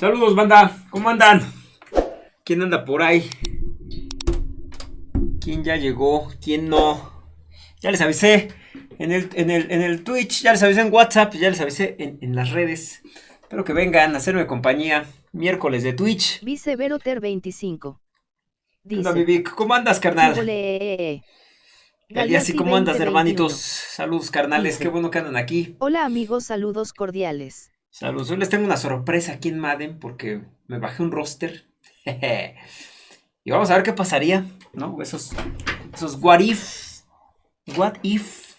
Saludos, banda. ¿Cómo andan? ¿Quién anda por ahí? ¿Quién ya llegó? ¿Quién no? Ya les avisé en el, en el, Twitch, ya les avisé en WhatsApp, ya les avisé en, las redes. Espero que vengan a hacerme compañía. Miércoles de Twitch. Viceveroter 25. Dice, ¿Cómo andas, carnal? así ¿cómo andas, hermanitos? Saludos, carnales, qué bueno que andan aquí. Hola, amigos, saludos cordiales. Saludos, hoy les tengo una sorpresa aquí en Madden porque me bajé un roster. y vamos a ver qué pasaría, ¿no? Esos, esos what if. What if.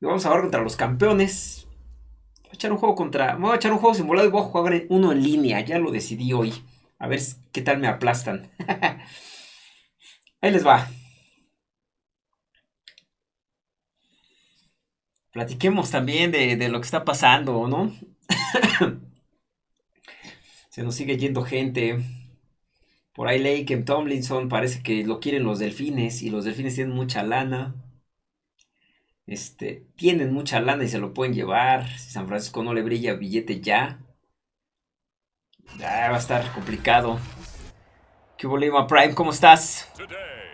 Y vamos a ver contra los campeones. Voy a echar un juego contra. voy a echar un juego simulado y voy a jugar uno en línea. Ya lo decidí hoy. A ver qué tal me aplastan. Ahí les va. Platiquemos también de, lo que está pasando, ¿no? Se nos sigue yendo gente. Por ahí leí que Tomlinson parece que lo quieren los delfines y los delfines tienen mucha lana. Este, tienen mucha lana y se lo pueden llevar. Si San Francisco no le brilla billete ya. Ya va a estar complicado. ¿Qué hubo, Eva Prime? ¿Cómo estás?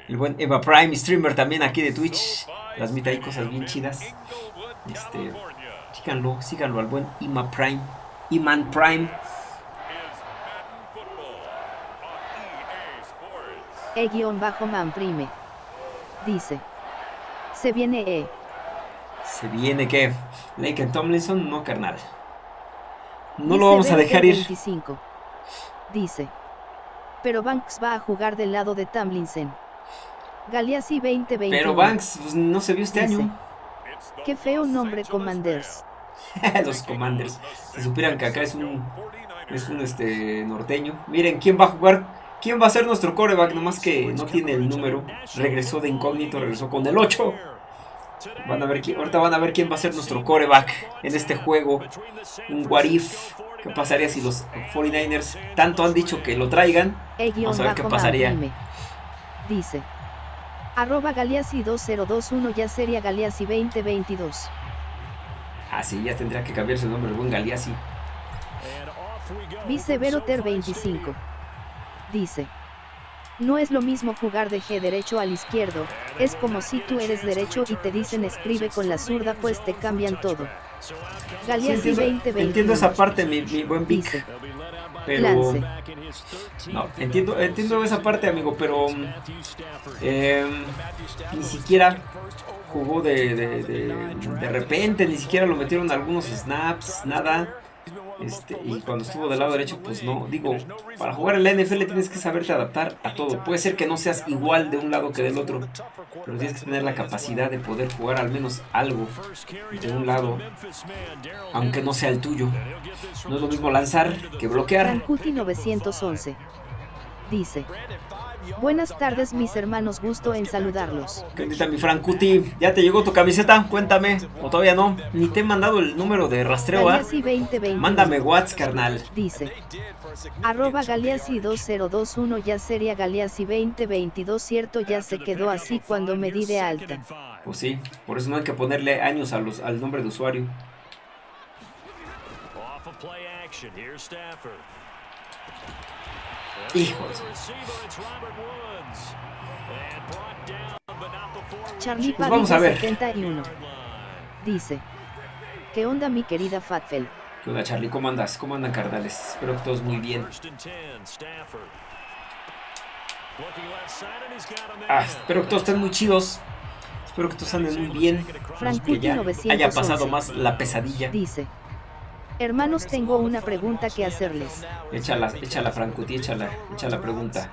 El buen Eva Prime, streamer también aquí de Twitch. Transmite ahí cosas bien chidas. Este, síganlo, síganlo al buen Ima Prime. Iman Prime. E-man prime. Dice. Se viene E. ¿Se viene qué? Lake Tomlinson, no carnal. No lo vamos a dejar ir. Dice. Pero Banks va a jugar del lado de Tomlinson. Galeazzi 2020. Pero Banks pues, no se vio este año. Qué feo nombre, Commanders. Los Commanders. Si supieran que acá es un, es un este, norteño. Miren, ¿quién va a jugar? ¿Quién va a ser nuestro coreback? Nomás que no tiene el número. Regresó de incógnito, regresó con el 8. Van a ver ahorita van a ver quién va a ser nuestro coreback en este juego. Un Warif. ¿Qué pasaría si los 49ers tanto han dicho que lo traigan? Vamos a ver qué pasaría. Dice. Arroba Galeazzi 2021 ya sería Galeazzi 2022. Ah, sí, ya tendría que cambiar su nombre, el buen Galeazzi. Viceveroter 25. Dice. No es lo mismo jugar de G derecho al izquierdo, es como si tú eres derecho y te dicen escribe con la zurda pues te cambian todo. Galeazzi 2021. Entiendo esa parte, mi, buen Vic. Pero... No, entiendo, entiendo esa parte, amigo, pero... Em, ni siquiera jugó de, de, de, repente, ni siquiera lo metieron algunos snaps, nada. Este, y cuando estuvo del lado derecho, pues no. Digo, para jugar en la NFL tienes que saberte adaptar a todo. Puede ser que no seas igual de un lado que del otro, pero tienes que tener la capacidad de poder jugar al menos algo de un lado, aunque no sea el tuyo. No es lo mismo lanzar que bloquear. 911 dice. Buenas tardes mis hermanos, gusto en saludarlos. ¿Qué mi Francuti? ¿Ya te llegó tu camiseta? Cuéntame. ¿O todavía no? Ni te he mandado el número de rastreo, ¿ah? Mándame WhatsApp, carnal. Dice. Arroba Galeazzi 2021 ya sería Galeazzi 2022 cierto ya se quedó así cuando me di de alta. Pues sí, por eso no hay que ponerle años a los, al nombre de usuario. Hijos. Charlie pues vamos a ver. 71. Dice. ¿Qué onda mi querida Fatfel? ¿Qué onda Charlie? ¿Cómo andas? ¿Cómo andan carnales? Espero que todos muy bien. Ah, espero que todos estén muy chidos. Espero que todos anden muy bien. que ya haya pasado más la pesadilla. Dice. Hermanos, tengo una pregunta que hacerles. Échala, échala, Francuti, échala, échala la pregunta.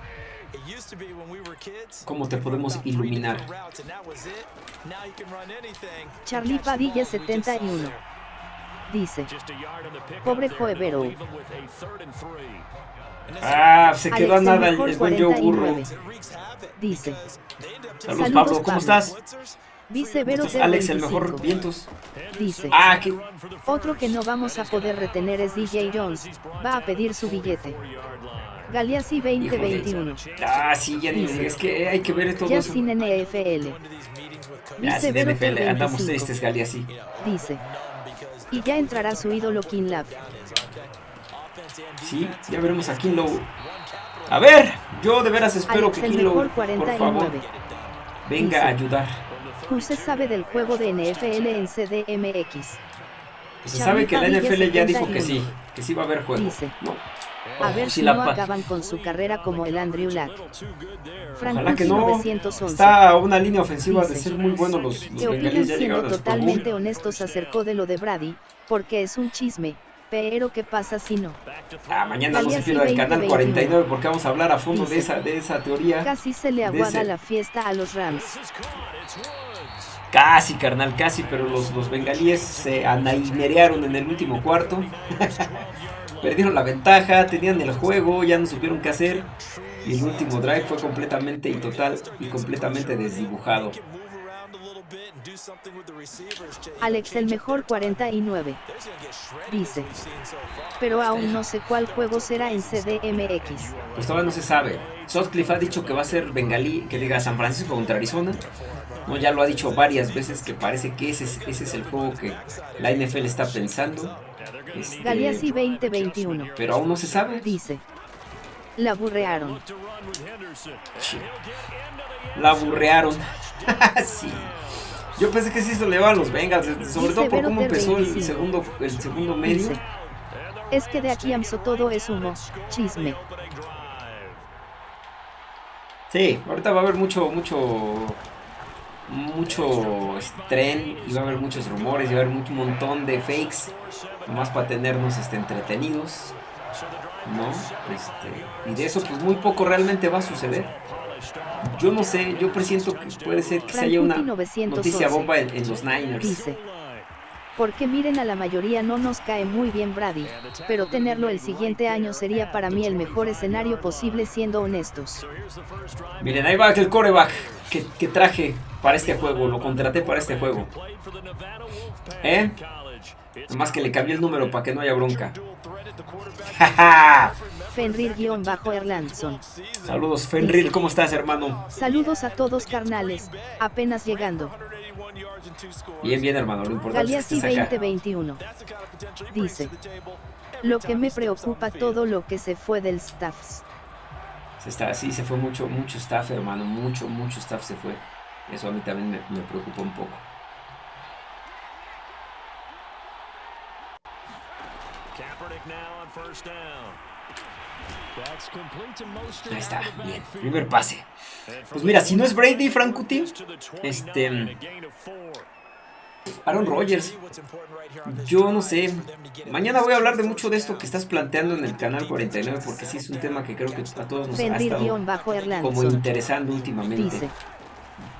¿Cómo te podemos iluminar? Charlie Padilla 71 dice, pobre Joevero. Ah, se quedó a nada el, buen Joe Burro. Dice, saludos, Pablo, ¿cómo estás? Vicevero Alex, el mejor vientos. Dice. Ah, ¿qué? Otro que no vamos a poder retener es DJ Jones. Va a pedir su billete. Galeazzi 2021. Ah, sí, ya dice. Es que hay que ver todo ya sin NFL. Ya sin NFL. Andamos tristes, Galeazzi. Dice. Y ya entrará su ídolo King Love. Sí, ya veremos a Kinlow. A ver, yo de veras espero que Kinlow, por favor, venga a ayudar. Se sabe del juego de NFL en CDMX. Pues se sabe que la NFL ya dijo que sí, que sí va a haber juego. A ver si, no acaban con su carrera como el Andrew Lack. Ojalá que no. Está a una línea ofensiva de ser muy buenos los, los que siendo totalmente honestos acercó de lo de Brady, porque es un chisme, pero ¿qué pasa si no? Ah, mañana no se pierda el canal 49 porque vamos a hablar a fondo de esa, de esa teoría. Casi se le aguada la fiesta a los Rams. Casi, carnal, casi, pero los, los bengalíes se anaimerearon en el último cuarto. Perdieron la ventaja, tenían el juego, ya no supieron qué hacer. Y el último drive fue completamente y total y completamente desdibujado. Alex el mejor 49. Dice. Pero aún no sé cuál juego será en CDMX. Pues todavía no se sabe. Sutcliffe ha dicho que va a ser Bengalí, que diga San Francisco contra Arizona. No, ya lo ha dicho varias veces que parece que ese es, ese es el juego que la NFL está pensando. Este, Galeazzi 2021. Pero aún no se sabe. Dice. La burrearon. La burrearon. sí. Yo pensé que sí se le va a los Bengals, sobre todo por cómo empezó el segundo, el segundo medio. es que de aquí amso todo es humo, chisme. Sí, ahorita va a haber mucho, mucho, mucho tren va a haber muchos rumores va a haber un montón de fakes, nomás para tenernos este, entretenidos, ¿no? Este, y de eso pues muy poco realmente va a suceder. Yo no sé, yo presiento que puede ser que se haya una noticia bomba en, los Niners. Porque miren a la mayoría no nos cae muy bien Brady, pero tenerlo el siguiente año sería para mí el mejor escenario posible siendo honestos. Miren, ahí va el coreback que, que traje para este juego, lo contraté para este juego. ¿Eh? Más que le cambié el número para que no haya bronca. Fenrir-Erlandson. Saludos, Fenrir, ¿cómo estás, hermano? Saludos a todos, carnales. Apenas llegando. Bien, bien, hermano, lo importante es que 2021. Dice. Lo que me preocupa todo lo que se fue del staff. Se está, sí, se fue mucho, mucho staff, hermano. Mucho, mucho staff se fue. Eso a mí también me, me preocupa un poco. Ahí está, bien. Primer pase. Pues mira, si no es Brady, Frankuti, este. Aaron Rodgers. Yo no sé. Mañana voy a hablar de mucho de esto que estás planteando en el canal 49, porque sí es un tema que creo que a todos nos ha estado como interesando últimamente.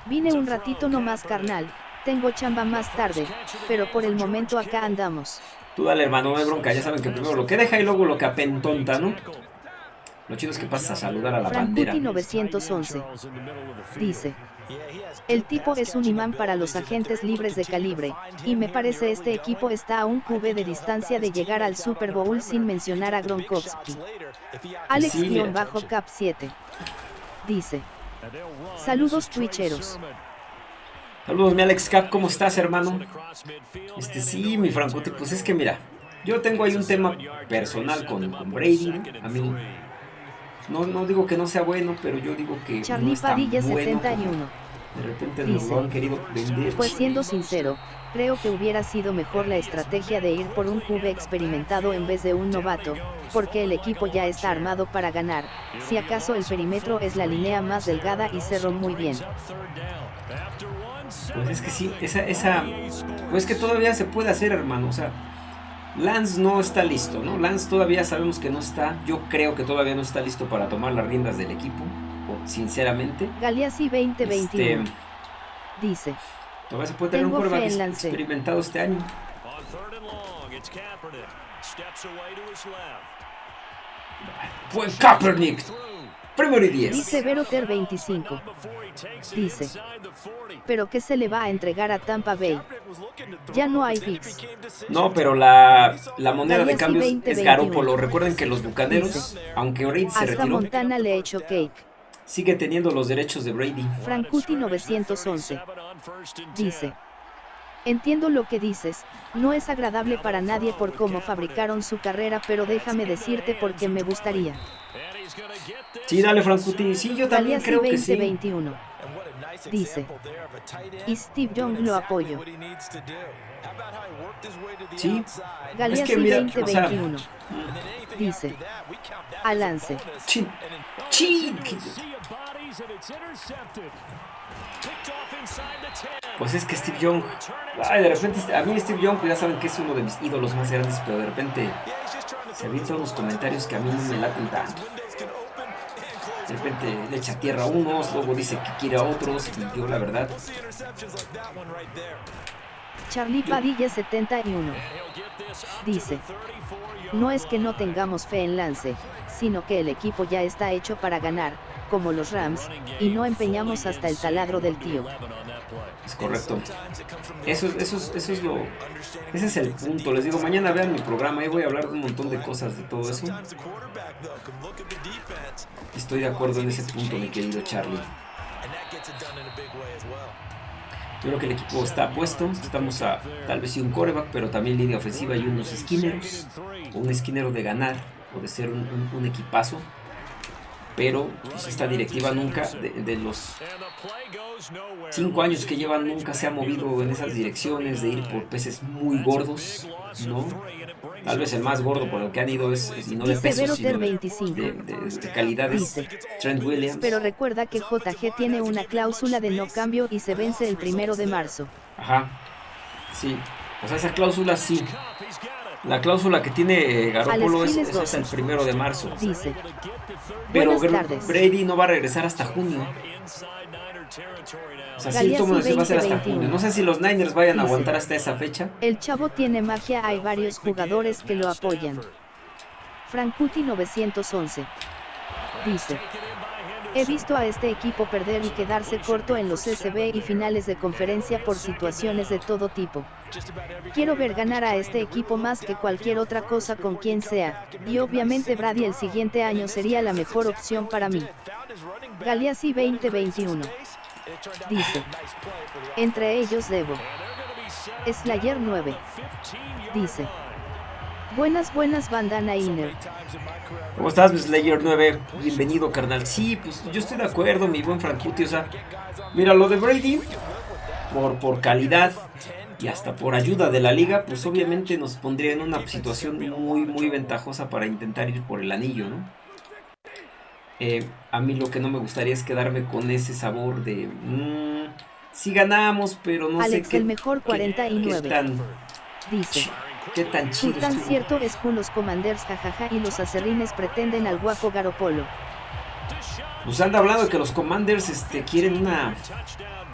Vine un ratito nomás, carnal. Tengo chamba más tarde, pero por el momento acá andamos. Tú dale, hermano, no hay bronca. Ya saben que primero lo que deja y luego lo que apentonta, ¿no? Lo chido es que pasas a saludar a la bandera. 911 dice, el tipo es un imán para los agentes libres de calibre, y me parece este equipo está a un QB de distancia de llegar al Super Bowl sin mencionar a Gronkowski. Alex-Cap 7 dice, saludos twitcheros. Saludos mi Alex Cap, ¿cómo estás hermano? Este sí, mi Franco, pues es que mira, yo tengo ahí un tema personal con, con Brady, a mí no, no digo que no sea bueno, pero yo digo que Charlie no Padilla 71. De repente Dice, lo han querido vender. Pues siendo sincero, creo que hubiera sido mejor la estrategia de ir por un QB experimentado en vez de un novato, porque el equipo ya está armado para ganar, si acaso el perímetro es la línea más delgada y cerró muy bien. Pues es que sí, esa, esa, pues que todavía se puede hacer hermano, o sea, Lance no está listo, ¿no? Lance todavía sabemos que no está. Yo creo que todavía no está listo para tomar las riendas del equipo, sinceramente. Galeazzi 2021. Este, dice. Todavía se puede tener un quarterback experimentado este año. Buen Kaepernick. Primero y 10. Dice Veroter 25. Dice. Pero ¿qué se le va a entregar a Tampa Bay? Ya no hay picks. No, pero la, la moneda de cambio es Garópolo. Recuerden que los bucaneros, aunque Brady se retiró, Montana le hecho cake. Sigue teniendo los derechos de Brady. Frankuti 911. Dice. Entiendo lo que dices, no es agradable para nadie por cómo fabricaron su carrera, pero déjame decirte por qué me gustaría. Sí, dale, Frankuti. Sí, yo también creo que sí. Dice. Y Steve Young lo apoyo. Sí. Galeazzi 2021. Dice. Alance. Chin. Chin. Pues es que Steve Young, ay, de repente, a mí Steve Young, pues ya saben que es uno de mis ídolos más grandes, pero de repente se avientan unos comentarios que a mí no me laten tanto. De repente le echa tierra a unos, luego dice que quiere a otros, y yo la verdad. Charlie Padilla 71 dice, no es que no tengamos fe en Lance, sino que el equipo ya está hecho para ganar, como los Rams, y no empeñamos hasta el taladro del tío. Es correcto. Eso, eso, eso es lo. Ese es el punto. Les digo, mañana vean mi programa. Ahí voy a hablar de un montón de cosas de todo eso. Estoy de acuerdo en ese punto, mi querido Charlie. Yo creo que el equipo está puesto. Estamos a tal vez sí un coreback, pero también línea ofensiva y unos esquineros. un esquinero de ganar o de ser un equipazo pero pues, esta directiva nunca, de, los cinco años que llevan, nunca se ha movido en esas direcciones de ir por peces muy gordos, ¿no? Tal vez el más gordo por lo que han ido es, y no de pesos, sino de, de, calidades, Trent Williams. Pero recuerda que JG tiene una cláusula de no cambio y se vence el primero de marzo. Ajá, sí, o sea, esa cláusula sí, la cláusula que tiene Garoppolo es, es, el primero de marzo. Dice. Pero Brady no va a regresar hasta junio. O sea, sí, se va a hacer hasta junio. No sé si los Niners vayan a aguantar hasta esa fecha. El chavo tiene magia, hay varios jugadores que lo apoyan. Frankuti 911. Dice. He visto a este equipo perder y quedarse corto en los SB y finales de conferencia por situaciones de todo tipo. Quiero ver ganar a este equipo más que cualquier otra cosa con quien sea, y obviamente Brady el siguiente año sería la mejor opción para mí. Galeazzi 2021. Dice. Entre ellos debo. Slayer 9. Dice. Buenas, buenas, bandana Inner. ¿Cómo estás, Slayer 9? Bienvenido, carnal. Sí, pues yo estoy de acuerdo, mi buen Frankuti. O sea, mira, lo de Brady, por, por calidad y hasta por ayuda de la liga, pues obviamente nos pondría en una situación muy, muy ventajosa para intentar ir por el anillo, ¿no? Eh, a mí lo que no me gustaría es quedarme con ese sabor de... Mmm, sí ganamos, pero no sé qué... el mejor 49. Qué tan, Dice... Qué tan chido tan cierto es que los commanders jajaja y los acerrines pretenden al guapo Garopolo. Pues anda hablando de que los commanders este, quieren una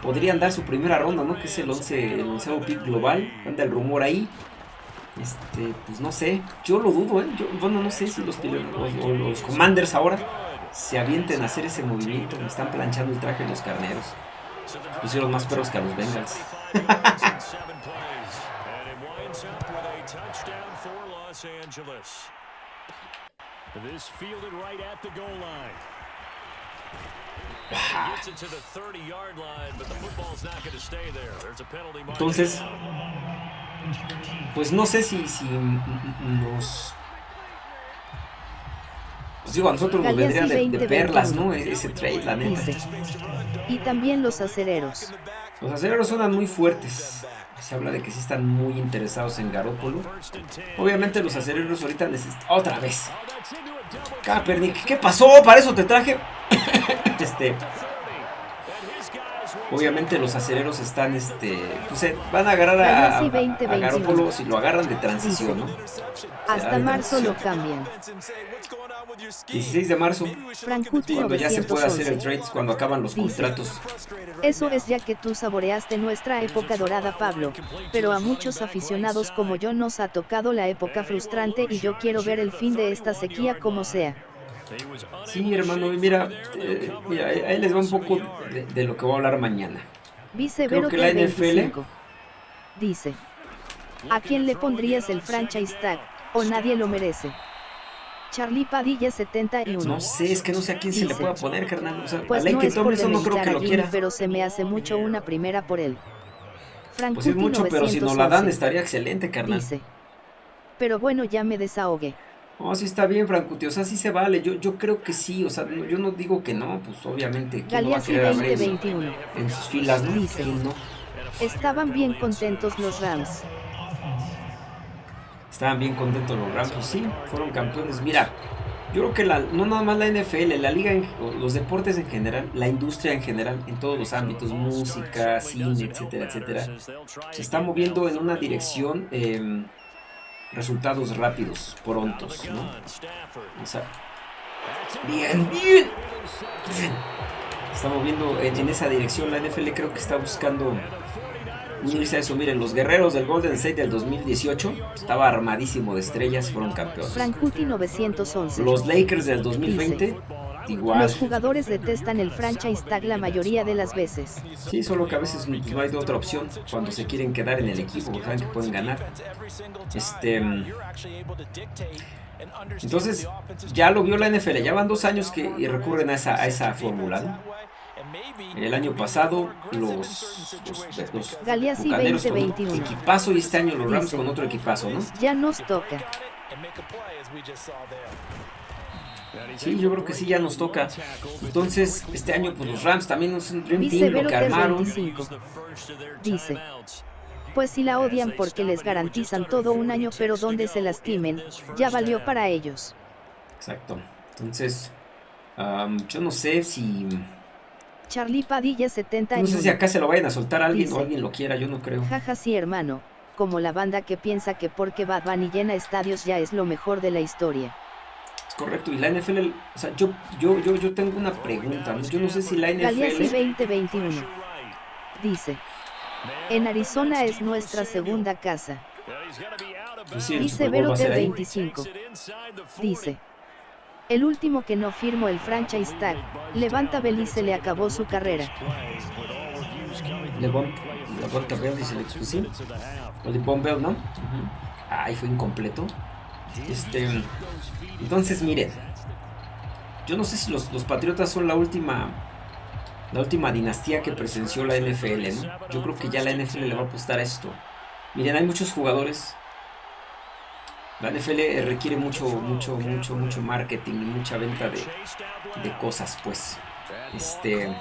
podrían dar su primera ronda, ¿no? Que es el 11, el 11 pick global. Anda el rumor ahí. Este, pues no sé. Yo lo dudo, ¿eh? Yo, bueno, no sé si los, los, los Commanders ahora se avienten a hacer ese movimiento. Me están planchando el traje los carneros. Pusieron más perros que a los Bengals. Entonces, pues no sé si, si nos... Pues digo, a nosotros nos vendría de, perlas, ¿no? Ese trade, la neta. Y también los acereros. Los acereros suenan muy fuertes. Se habla de que sí están muy interesados en Garópolo. Obviamente los acereros ahorita necesitan... ¡Otra vez! Kaepernick, ¿qué pasó? Para eso te traje... este... Obviamente los acereros están, este, pues eh, van a agarrar a, a, si lo agarran de transición, ¿no? Hasta marzo lo cambian. 16 de marzo, cuando ya se puede hacer el trade, cuando acaban los contratos. Eso es ya que tú saboreaste nuestra época dorada, Pablo, pero a muchos aficionados como yo nos ha tocado la época frustrante y yo quiero ver el fin de esta sequía como sea. Sí, hermano, mira, eh, mira ahí les va un poco de, lo que voy a hablar mañana. Creo que la NFL dice, ¿a quién le pondrías el franchise tag? O nadie lo merece. Charlie Padilla 71. No sé, es que no sé a quién se le pueda poner, carnal. O sea, pues a no que no creo que lo quiera. Pero se me hace mucho una primera por él. pues es mucho, pero si no la dan estaría excelente, carnal. Dice. Pero bueno, ya me desahogué. No, sí está bien, Francuti, o sea, sí se vale, yo, yo creo que sí, o sea, yo no digo que no, pues obviamente, ¿quién no va a querer 2021. en sus filas, no? Estaban bien contentos los Rams. Estaban bien contentos los Rams, pues sí, fueron campeones. Mira, yo creo que la, no nada más la NFL, la liga, los deportes en general, la industria en general, en todos los ámbitos, música, cine, etcétera, etcétera, se está moviendo en una dirección... Eh, resultados rápidos, prontos, ¿no? O sea, bien, bien, Estamos viendo en, esa dirección. La NFL creo que está buscando unirse a eso. Miren, los guerreros del Golden State del 2018 estaba armadísimo de estrellas, fueron campeones. Frankuti 911. Los Lakers del 2020 los jugadores detestan el franchise tag la mayoría de las veces. Sí, solo que a veces no hay otra opción cuando se quieren quedar en el equipo, saben que pueden ganar. Este, entonces, ya lo vio la NFL, ya van dos años que recurren a esa, a esa fórmula. El año pasado los, los, los Galeazzi 2021. equipazo y este año los Rams con otro equipazo, ¿no? Ya nos toca. Sí, yo creo que sí, ya nos toca. Entonces, este año, pues los Rams también es un Dream Team, lo que armaron. Dice, pues si la odian porque les garantizan todo un año, pero donde se lastimen, ya valió para ellos. Exacto. Entonces, yo no sé si... Charlie Padilla 70 No sé si acá se lo vayan a soltar a alguien o alguien lo quiera, yo no creo. Jaja, sí, hermano. Como la banda que piensa que porque Bad Bunny llena estadios ya es lo mejor de la historia correcto. Y la NFL, o sea, yo, yo, yo, yo tengo una pregunta. Yo no sé si la NFL. Galeazzi 2021 dice: En Arizona es nuestra segunda casa. Pues dice Veroter 25. Dice: El último que no firmó el franchise tag, Levanta Bell se le acabó su carrera. Levanta, Bell dice el sí. O de Bell, ¿no? Ahí fue incompleto. Este, entonces, miren. Yo no sé si los, Patriotas son la última la última dinastía que presenció la NFL. Yo creo que ya la NFL le va a apostar a esto. Miren, hay muchos jugadores. La NFL requiere mucho, mucho, mucho, mucho marketing y mucha venta de, de cosas, pues. Este.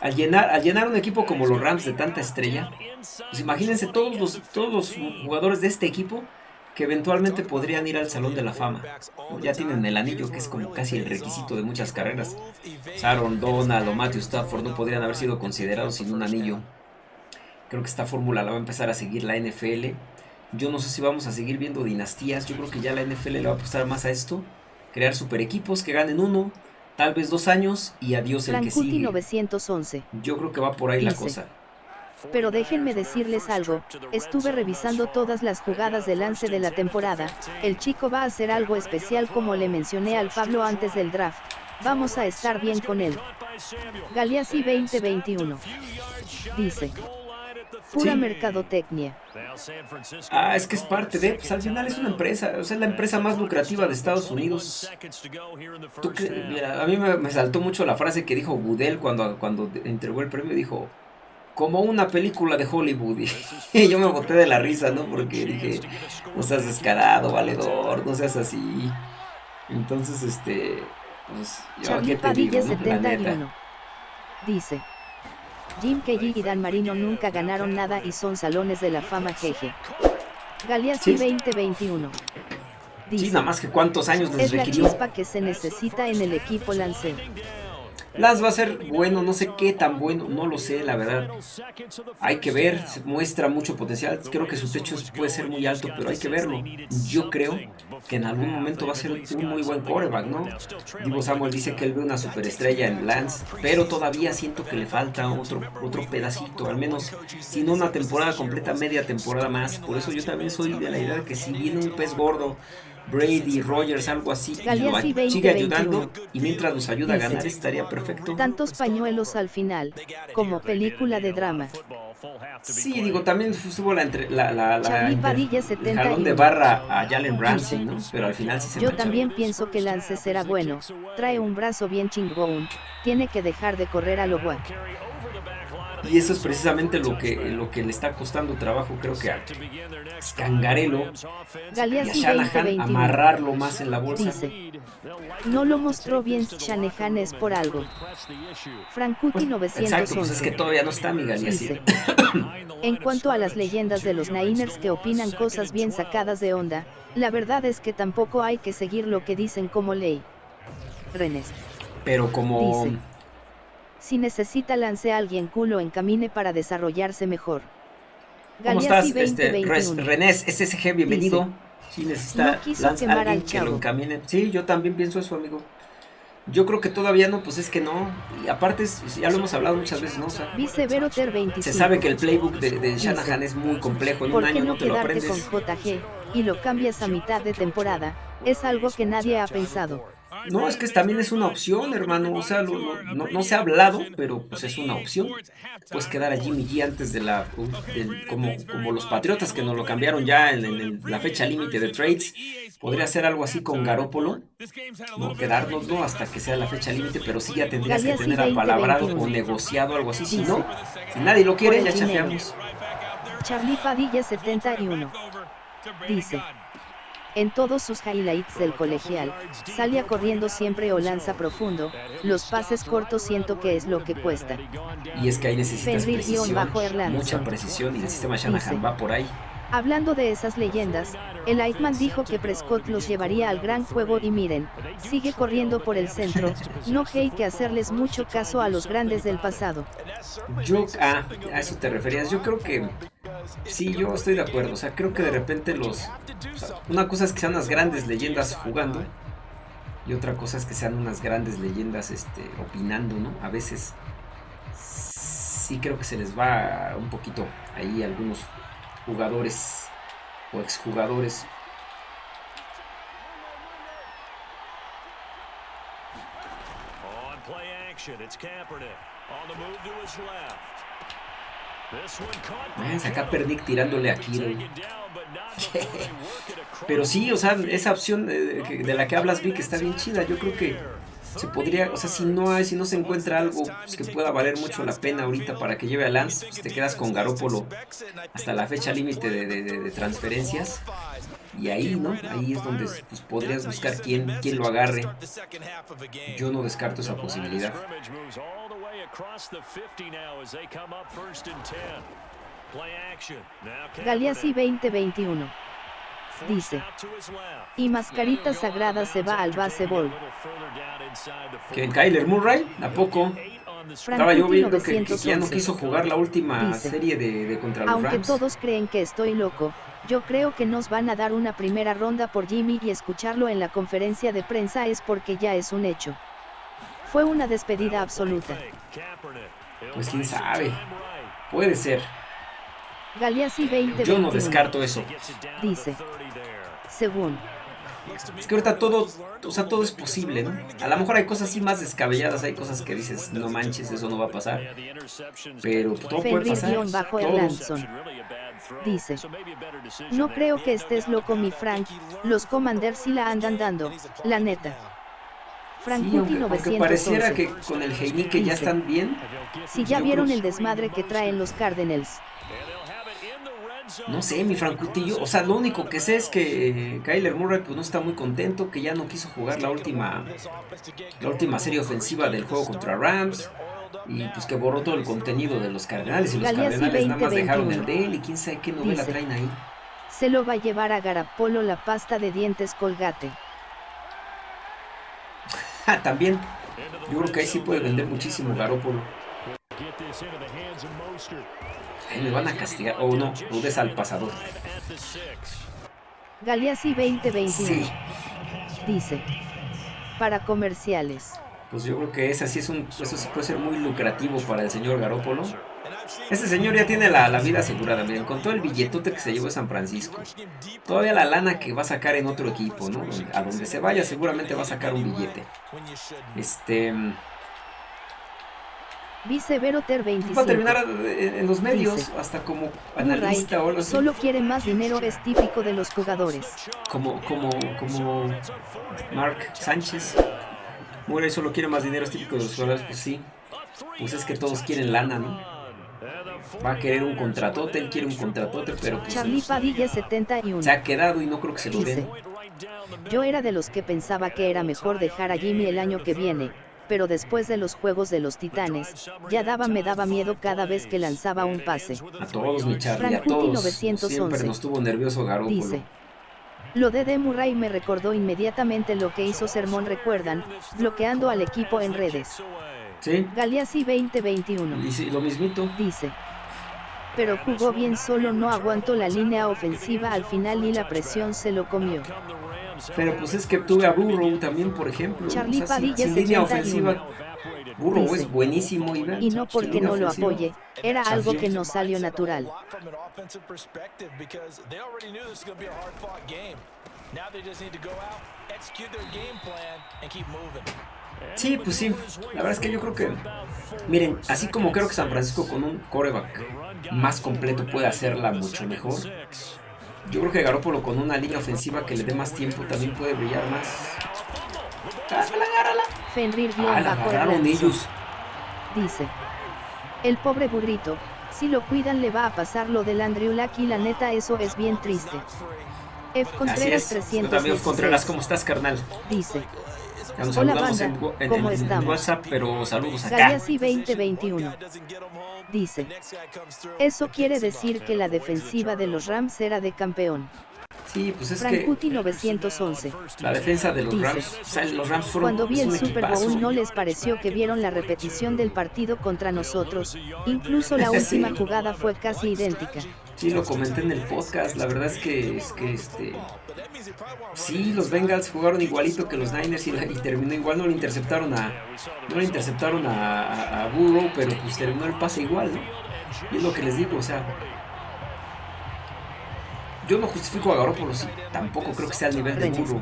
Al llenar, al llenar un equipo como los Rams de tanta estrella, pues imagínense todos los, todos los jugadores de este equipo que eventualmente podrían ir al Salón de la Fama. Ya tienen el anillo, que es como casi el requisito de muchas carreras. Aaron Donald o Matthew Stafford no podrían haber sido considerados sin un anillo. Creo que esta fórmula la va a empezar a seguir la NFL. Yo no sé si vamos a seguir viendo dinastías. Yo creo que ya la NFL le va a apostar más a esto. Crear super equipos que ganen uno, tal vez dos años y adiós el que sigue. 911. Yo creo que va por ahí la cosa. Pero déjenme decirles algo, estuve revisando todas las jugadas de lance de la temporada, el chico va a hacer algo especial como le mencioné al Pablo antes del draft, vamos a estar bien con él. Galeazzi 2021. Dice. Pura mercadotecnia. Ah, es que es parte de, pues al final es una empresa, o sea, es la empresa más lucrativa de Estados Unidos. a mí me, saltó mucho la frase que dijo Budel cuando, cuando entregó el premio, dijo, como una película de Hollywood. Y yo me boté de la risa, ¿no? Porque dije, no seas descarado, valedor, no seas así. Entonces, este, pues, yo qué te digo, ¿no? Dice, Jim Kelly y Dan Marino nunca ganaron nada y son salones de la fama jeje. Galeazzi 2021. Dice, sí, nada más que cuántos años les es requirió. la chispa que se necesita en el equipo Lance. Las va a ser bueno, no sé qué tan bueno, no lo sé, la verdad. Hay que ver, muestra mucho potencial. Creo que su techo puede ser muy alto, pero hay que verlo. Yo creo que en algún momento va a ser un muy buen quarterback, ¿no? Divo Samuel dice que él ve una superestrella en Lance, pero todavía siento que le falta otro, otro pedacito, al menos, si no una temporada completa, media temporada más. Por eso yo también soy de la idea de que si viene un pez gordo Brady, Rogers, algo así, sigue ayudando y mientras nos ayuda a ganar estaría perfecto. Tantos pañuelos al final, como película de drama. Sí, digo, también estuvo la, entre, la, la, la el jalón de barra a Jalen Ramsey, ¿no? Pero al final sí se Yo también pienso que Lance será bueno, trae un brazo bien chingón, tiene que dejar de correr a lo guay. Y eso es precisamente lo que, lo que le está costando trabajo, creo que a Scangarello y a Shanahan amarrarlo más en la bolsa. Dice, no lo mostró bien Shanahan es por algo. Frankuti 911. Exacto, pues es que todavía no está mi Dice, en cuanto a las leyendas de los Niners que opinan cosas bien sacadas de onda, la verdad es que tampoco hay que seguir lo que dicen como ley. Renes. Pero como... Dice, si necesita lance a alguien culo encamine para desarrollarse mejor. ¿Cómo estás, este, Renés, SSG, bienvenido. si necesita lance a alguien que lo encamine. Sí, yo también pienso eso, amigo. Yo creo que todavía no, pues es que no. Y aparte, ya lo hemos hablado muchas veces, ¿no? O sea, se sabe que el playbook de, Shanahan es muy complejo. En un año no, te lo aprendes. con JG y lo cambias a mitad de temporada? Es algo que nadie ha pensado. No, es que también es una opción, hermano. O sea, no, se ha hablado, pero pues es una opción. Puedes quedar a Jimmy G antes de la. como, como los Patriotas que nos lo cambiaron ya en, la fecha límite de trades. Podría ser algo así con Garópolo. No quedarnos ¿no? hasta que sea la fecha límite, pero sí ya tendrías que tener apalabrado o negociado algo así. Si no, si nadie lo quiere, ya chafeamos. Charlie Padilla 71. Dice. En todos sus highlights del colegial, salía corriendo siempre o lanza profundo, los pases cortos siento que es lo que cuesta. Y es que ahí necesitas precisión, mucha precisión y el sistema Shanahan va por ahí. Hablando de esas leyendas, el Eichmann dijo que Prescott los llevaría al gran juego y miren, sigue corriendo por el centro, no hay que hacerles mucho caso a los grandes del pasado. Yo, ah, a eso te referías, yo creo que Sí, yo estoy de acuerdo. O sea, creo que de repente los... una cosa es que sean unas grandes leyendas jugando. Y otra cosa es que sean unas grandes leyendas este, opinando, ¿no? A veces sí creo que se les va un poquito ahí algunos jugadores o exjugadores. Es acá Perdick tirándole a Kiro. Pero sí, o sea, esa opción de, la que hablas, que está bien chida. Yo creo que se podría, o sea, si no hay, si no se encuentra algo pues, que pueda valer mucho la pena ahorita para que lleve a Lance, pues te quedas con Garópolo hasta la fecha límite de, transferencias. Y ahí, ¿no? Ahí es donde pues, podrías buscar quién, quién lo agarre. Yo no descarto esa posibilidad. Galeazzi 2021 dice. Y Mascarita Sagrada se va al baseball. ¿Que Kyler Murray? ¿A poco? Estaba yo viendo que, ya no quiso jugar la última serie de, de contra los Aunque todos creen que estoy loco, yo creo que nos van a dar una primera ronda por Jimmy y escucharlo en la conferencia de prensa es porque ya es un hecho. Fue una despedida absoluta. Pues quién sabe. Puede ser. Galeazzi 20 Yo no descarto eso. Dice. Según. Es que ahorita todo, o sea, todo es posible, ¿no? A lo mejor hay cosas así más descabelladas, hay cosas que dices, no manches, eso no va a pasar. Pero todo puede pasar. Bajo Dice. No creo que estés loco, mi Frank. Los Commanders sí la andan dando, la neta. Frank sí, aunque, pareciera que con el Heinike ya están bien. Si ya vieron el desmadre que traen los Cardinals. No sé, mi Francutillo. O sea, lo único que sé es que Kyler Murray pues, no está muy contento, que ya no quiso jugar la última, la última serie ofensiva del juego contra Rams. Y pues que borró todo el contenido de los Cardenales. Y los Cardenales nada más dejaron el de él. Y quién sabe qué novela traen ahí. Se lo va a llevar a Garapolo la pasta de dientes colgate. Ah, también. Yo creo que ahí sí puede vender muchísimo Garópolo. Me van a castigar. O oh, no, dudes al pasador. Galeazzi 2021. Sí. Dice. Para comerciales. Pues yo creo que ese sí es un. Eso puede ser muy lucrativo para el señor Garópolo. Este señor ya tiene la, vida asegurada, miren, con todo el billetote que se llevó a San Francisco. Todavía la lana que va a sacar en otro equipo, ¿no? A donde se vaya seguramente va a sacar un billete. Este... Viceveroter 25. Va a terminar en los medios, hasta como analista o algo así. Solo quiere más dinero, es típico de los jugadores. Como, como, como Mark Sánchez. Murray solo quiere más dinero, es típico de los jugadores, pues sí. Pues es que todos quieren lana, ¿no? va a querer un contratote, él quiere un contratote, pero pues, Charlie Padilla 71. se ha quedado y no creo que se lo den. Yo era de los que pensaba que era mejor dejar a Jimmy el año que viene, pero después de los juegos de los titanes, ya daba me daba miedo cada vez que lanzaba un pase. A todos, mi Charlie, a todos. Siempre nos tuvo nervioso Garoppolo. Dice, lo de Murray me recordó inmediatamente lo que hizo Sermón recuerdan, bloqueando al equipo en redes. Sí. Galeazzi 2021. Y lo mismito. Dice. Pero jugó bien solo no aguantó la línea ofensiva al final y la presión se lo comió. Pero pues es que tuve a Burrow también, por ejemplo. Charlie Padilla línea ofensiva. Burrow es buenísimo y, y no porque no lo apoye, era algo que no salió natural. Sí, pues sí. La verdad es que yo creo que, miren, así como creo que San Francisco con un coreback más completo puede hacerla mucho mejor, yo creo que Garoppolo con una línea ofensiva que le dé más tiempo también puede brillar más. ¡Agárrala, agárrala! Fenrir ah, la agarraron ellos. Dice. El pobre burrito, si lo cuidan le va a pasar lo del Andrew Luck y la neta eso es bien triste. F. Contreras 300. también Contreras, ¿cómo estás, carnal? Dice. Ya nos Hola banda, en, en, ¿cómo en? WhatsApp, pero saludos acá. Galeazzi 2021. Dice. Eso quiere decir que la defensiva de los Rams era de campeón. Sí, pues es Frankuti 911. La defensa de los Rams, o sea, los Rams fueron Cuando vi el Super Bowl no les pareció que vieron la repetición del partido contra nosotros, incluso la última jugada fue casi idéntica. Sí, lo comenté en el podcast, la verdad es que, es que este... Sí, los Bengals jugaron igualito que los Niners y, terminó igual, no lo interceptaron a... No lo interceptaron a, a, Burrow, pero pues terminó el pase igual, ¿no? Y es lo que les digo, o sea, yo no justifico a Garoppolo, sí, tampoco creo que sea al nivel de Burro.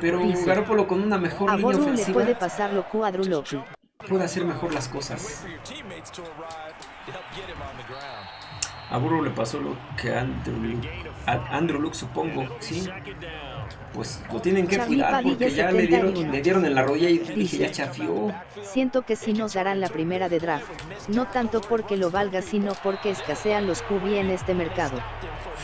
Pero Garoppolo con una mejor línea ofensiva. le puede pasar lo. Puede hacer mejor las cosas. A Burro le pasó lo que a Andrew Luke, a Andrew Luke supongo, sí pues lo tienen que cuidar porque ya le dieron, le dieron en la rodilla y dije ya chafió. Siento que sí nos darán la primera de draft, no tanto porque lo valga sino porque escasean los QB en este mercado.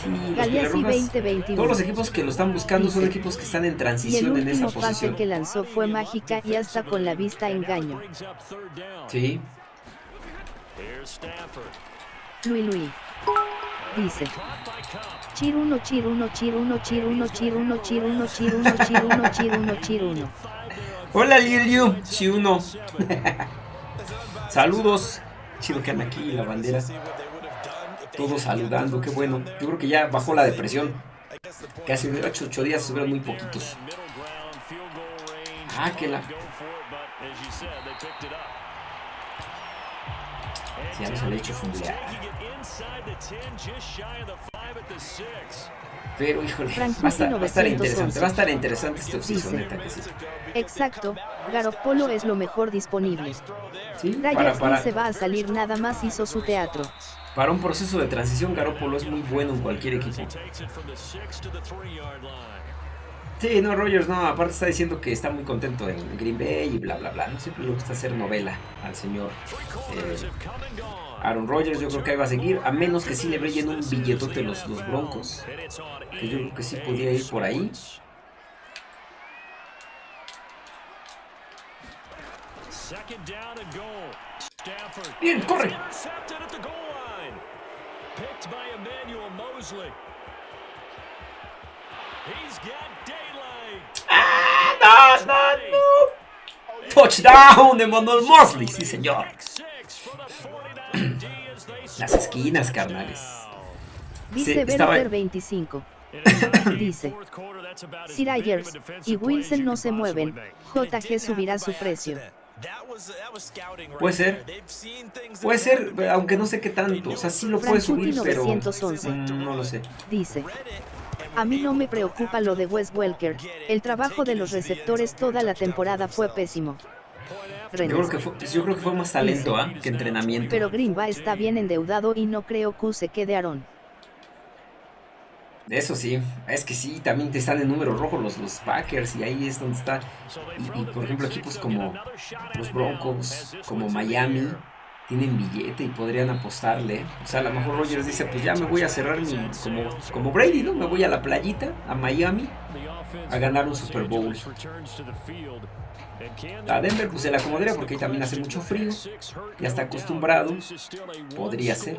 Sí, 2021. Todos los equipos que lo están buscando son equipos que están en transición en esa posición. el pase que lanzó fue mágica y hasta con la vista engaño. Sí. Luis Luis. Dice. Chiruno, chiruno, chiruno, chiruno, chiruno, chiruno, chiruno, chiruno, chiruno, chiruno. Hola Liliu, chiruno. Saludos. Chido que andan aquí la bandera. Todos saludando, qué bueno. Yo creo que ya bajó la depresión. Hace 8, 8 días se muy poquitos. Ah, que la. Ya no se le ha hecho fundear. Pero híjole, va a, estar, va a estar interesante, va a estar interesante este offseason, neta que sí. Exacto, Garoppolo es lo mejor disponible. Sí, para, para, se va a salir nada más hizo su teatro. Para un proceso de transición, Garoppolo es muy bueno en cualquier equipo. Sí, no, Rogers no, aparte está diciendo que está muy contento en Green Bay y bla, bla, bla. No siempre le gusta hacer novela al señor eh, Aaron Rodgers. Yo creo que ahí va a seguir, a menos que sí le brillen un billetote los, los Broncos. Que yo creo que sí podía ir por ahí. Bien, corre. ¡Ah! ¡No, no, no! ¡Touchdown de Manuel Mosley! Sí, señor. Las esquinas, carnales. Dice sí, 25. Dice, Sir Ayers y Wilson no se mueven, JG subirá su precio. Puede ser. Puede ser, aunque no sé qué tanto. O sea, sí lo puede subir, pero mm, no lo sé. Dice, a mí no me preocupa lo de Wes Welker, el trabajo de los receptores toda la temporada fue pésimo. Yo creo, que fue, yo creo que fue más talento ¿ah? que entrenamiento. Pero Greenba está bien endeudado y no creo que se quede Aaron. Eso sí, es que sí, también te están en número rojo los, los Packers y ahí es donde está. Y, por ejemplo equipos como los Broncos, como Miami, tienen billete y podrían apostarle. O sea, a lo mejor Rogers dice, pues ya me voy a cerrar como, como Brady, ¿no? Me voy a la playita, a Miami, a ganar un Super Bowl. A Denver pues se la acomodaría porque ahí también hace mucho frío. Ya está acostumbrado. Podría ser.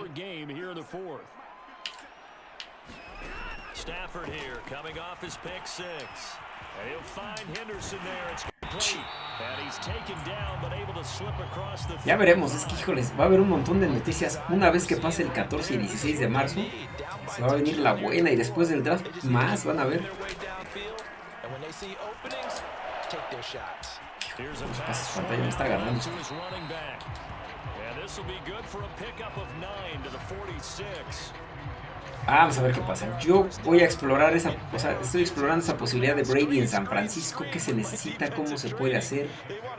And he'll find Henderson there. It's complete. And he's taken down, but able to slip across the Ya veremos, es que híjoles, va a haber un montón de noticias. Una vez que pase el 14 y 16 de marzo, se va a venir la buena y después del draft más van a ver. Los pases pantalla me está agarrando. And this will be good for a pickup of 9 to the 46. Ah, vamos a ver qué pasa. Yo voy a explorar esa, o sea, estoy explorando esa posibilidad de Brady en San Francisco. ¿Qué se necesita? ¿Cómo se puede hacer?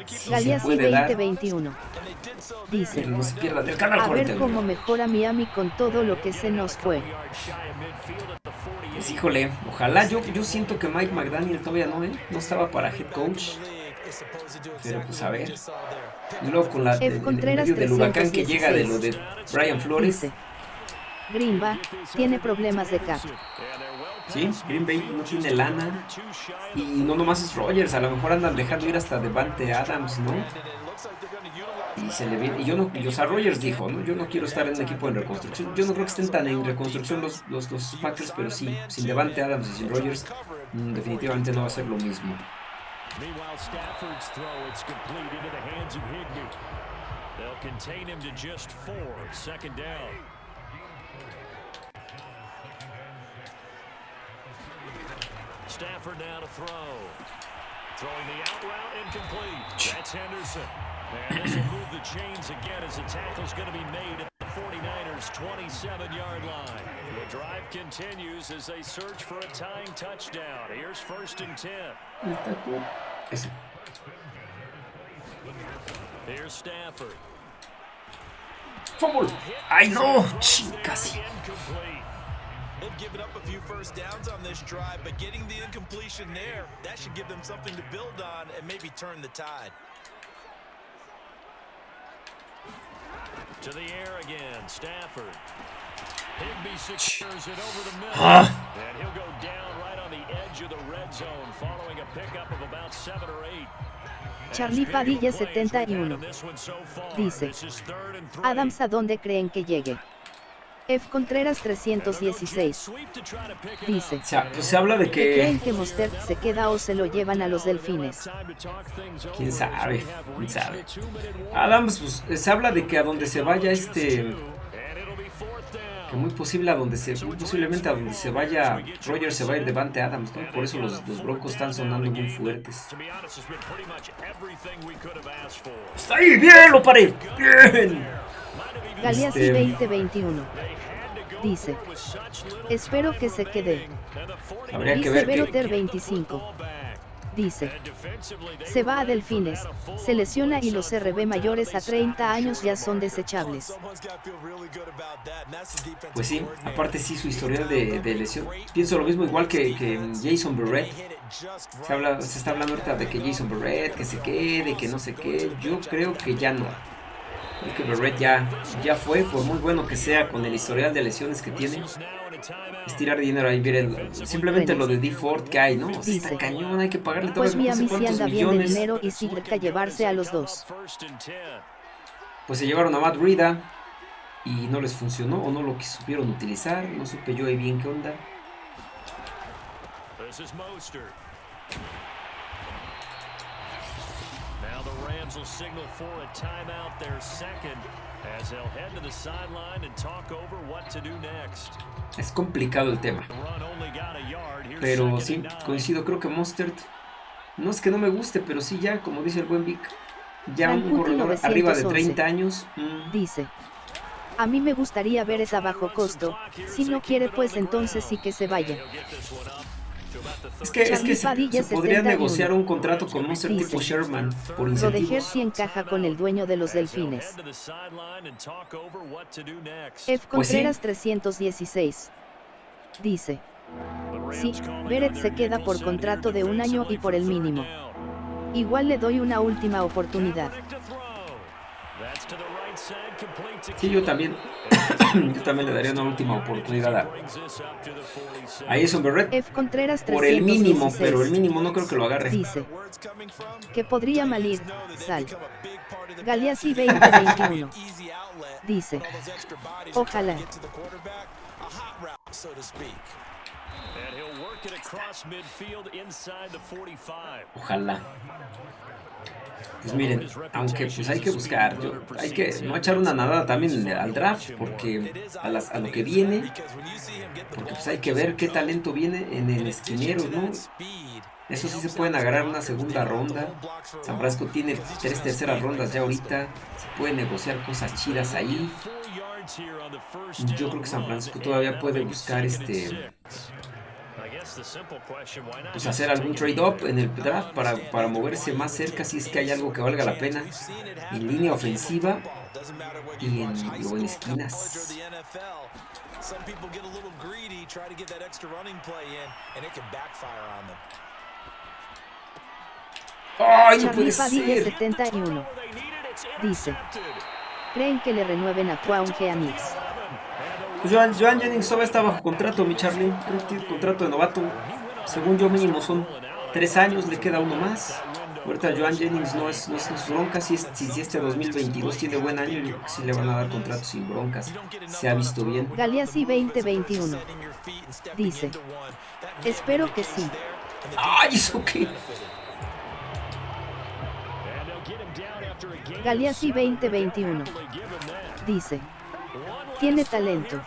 Si 2021. Dice. no se pierda del canal A ver cómo mejora Miami con todo lo que se nos fue. Pues híjole, ojalá. Yo, yo siento que Mike McDaniel todavía no, ¿eh? No estaba para head coach. Pero pues a ver. Y luego con la, el, medio del huracán que llega de lo de Brian Flores. Green Bay tiene problemas de cap. Sí, Green Bay no tiene lana. Y no nomás es Rogers, a lo mejor andan dejando ir hasta Devante Adams, ¿no? Y se le viene, y yo no, y, o sea, Rogers dijo, ¿no? Yo no quiero estar en un equipo en reconstrucción. Yo no creo que estén tan en reconstrucción los, los, los Packers, pero sí, sin Devante Adams y sin Rogers, mm, definitivamente no va a ser lo mismo. Meanwhile, Stafford's throw, it's complete into the hands of Higby. They'll contain him to just four, second down. Stafford now to throw. Throwing the out route incomplete. That's Henderson. And this will move the chains again as the tackle's going to be made at the 49ers 27-yard line. The drive continues as they search for a tying touchdown. Here's first and 10. Here's Stafford. Fumble. I know. Casi. They've given up a few first downs on this drive, but getting the incompletion there, that should give them something to build on and maybe turn the tide. To the air again, Stafford. Higby secures it over the middle. And he'll go down right on the edge of the red zone following a pickup of about seven or eight. Charlie Padilla 71. Dice, Adams, ¿a dónde creen que llegue? F. Contreras 316. Dice. O sea, pues se habla de que... ¿Creen que Mostert se queda o se lo llevan a los delfines? ¿Quién sabe? ¿Quién sabe? Adams, pues se habla de que a donde se vaya este... Que muy posible a donde se... Muy posiblemente a donde se vaya Rogers se va a ir Devante Adams, ¿no? Por eso los, los broncos están sonando muy fuertes. ¡Está ahí! ¡Bien! ¡Lo paré! ¡Bien! Galeazzi este... 2021 dice. Espero que se quede. Habría dice que ver que... 25. Dice. Se va a Delfines, se lesiona y los RB mayores a 30 años ya son desechables. Pues sí, aparte sí su historial de, de lesión. Pienso lo mismo igual que, que Jason Barrett. Se, habla, se está hablando ahorita de que Jason Barrett, que se quede, que no sé qué. Yo creo que ya no. Creo que Barrett ya, ya fue, por muy bueno que sea con el historial de lesiones que tiene. Es tirar dinero ahí, miren, simplemente lo de D. Ford que hay, ¿no? O sea, está cañón, hay que pagarle todo Pues Miami sí anda bien de dinero y que llevarse a los dos. Pues se llevaron a Matt Rida y no les funcionó o no lo supieron utilizar, no supe yo ahí bien qué onda. Rams will signal for a timeout, their second, as they'll head to the sideline and talk over what to do next. Es complicado el tema. Pero sí, coincido, creo que Mustard no es que no me guste, pero sí ya, como dice el buen Vic, ya un corredor arriba de 30 años. Mm. Dice, a mí me gustaría ver esa bajo costo, si no quiere pues entonces sí que se vaya. Es que, es que se, podría negociar un contrato con Monster tipo Sherman por incentivos. si encaja con el dueño de los delfines. F. Pues Contreras 316. Dice. Sí, Beret se queda por contrato de un año y por el mínimo. Igual le doy una última oportunidad. Sí, yo también. yo también le daría una última oportunidad a, a Jason Berrett. F. Contreras por el mínimo, pero el mínimo no creo que lo agarre. Dice que podría malir, sal. Galeazzi 2021. Dice. Ojalá. Ojalá. Pues miren, aunque pues hay que buscar, hay que no echar una nadada también al draft, porque a, las, a lo que viene, porque pues hay que ver qué talento viene en el esquinero, ¿no? Eso sí se pueden agarrar una segunda ronda. San Francisco tiene tres terceras rondas ya ahorita. Se puede negociar cosas chidas ahí. Yo creo que San Francisco todavía puede buscar este pues hacer algún trade-up en el draft para, para moverse más cerca si es que hay algo que valga la pena en línea ofensiva y en, o en esquinas. ¡Ay, no puede ser! 71 dice, ¿creen que le renueven a Juan Geanix? Pues Joan, Jennings todavía está bajo contrato, mi Charlie. Creo que tiene contrato de novato. Según yo mínimo son tres años, le queda uno más. Ahorita Joan Jennings no es, no es, bronca, si, si, este 2022 tiene buen año, yo sí le van a dar contrato sin broncas. Se ha visto bien. Galeazzi 2021 dice, espero que sí. ¡Ay, eso qué! Galeazzi 2021 dice, tiene talento.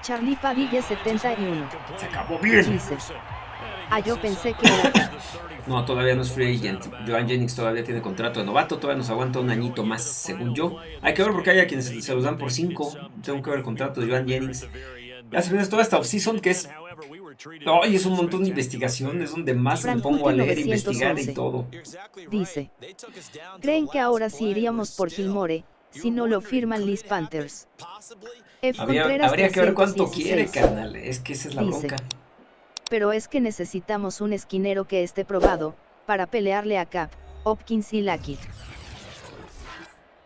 Charlie Padilla 71. Se acabó bien. Dice. Ah, yo pensé que era... No, todavía no es free agent. Joan Jennings todavía tiene contrato de novato, todavía nos aguanta un añito más, según yo. Hay que ver porque hay a quienes se los dan por 5. Tengo que ver el contrato de Joan Jennings. Ya se viene toda esta offseason que es... Ay, es un montón de investigaciones donde más me pongo a leer, investigar y todo. Dice, ¿creen que ahora sí iríamos por Gilmore, si no lo firman Liz Panthers. habría que ver cuánto quiere, carnal. Es que esa es la bronca. Pero es que necesitamos un esquinero que esté probado, para pelearle a Cap, Hopkins y Lackett.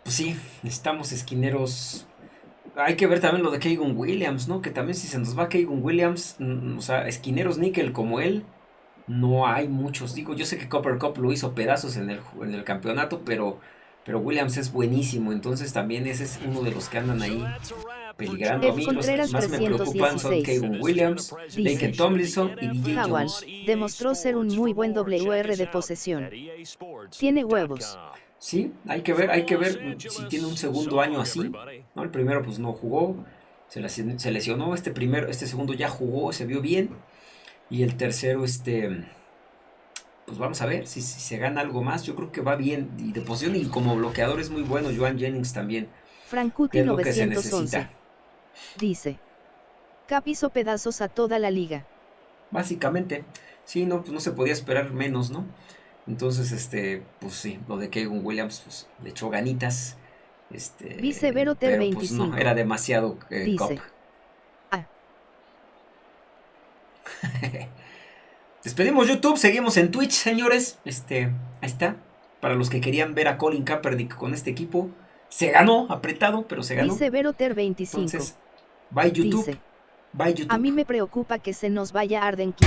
Pues sí, necesitamos esquineros. Hay que ver también lo de Keegan Williams, ¿no? Que también si se nos va Keegan Williams, mm, o sea, esquineros níquel como él, no hay muchos. Digo, yo sé que Copper Cup lo hizo pedazos en el, en el campeonato, pero pero Williams es buenísimo, entonces también ese es uno de los que andan ahí peligrando. A mí los que más me preocupan son Kevin Williams, Lincoln Tomlinson y DJ Jones. demostró ser un muy buen WR de posesión. Tiene huevos. Sí, hay que ver, hay que ver si tiene un segundo año así. ¿no? El primero pues no jugó, se lesionó, este primero, este segundo ya jugó, se vio bien. Y el tercero, este pues vamos a ver si, se gana algo más. Yo creo que va bien y de posición y como bloqueador es muy bueno. Joan Jennings también. Frankuti 911 dice: Cap hizo pedazos a toda la liga. Básicamente, sí, no, pues no se podía esperar menos, ¿no? Entonces, este, pues sí, lo de Keegan Williams pues, le echó ganitas. Este, Vicevero Ter 25. Pues, no, era demasiado eh, dice, Ah. Despedimos YouTube, seguimos en Twitch, señores. Este, ahí está. Para los que querían ver a Colin Kaepernick con este equipo, se ganó, apretado, pero se ganó. Dice Ter 25. Entonces, bye YouTube. bye YouTube. A mí me preocupa que se nos vaya Arden King.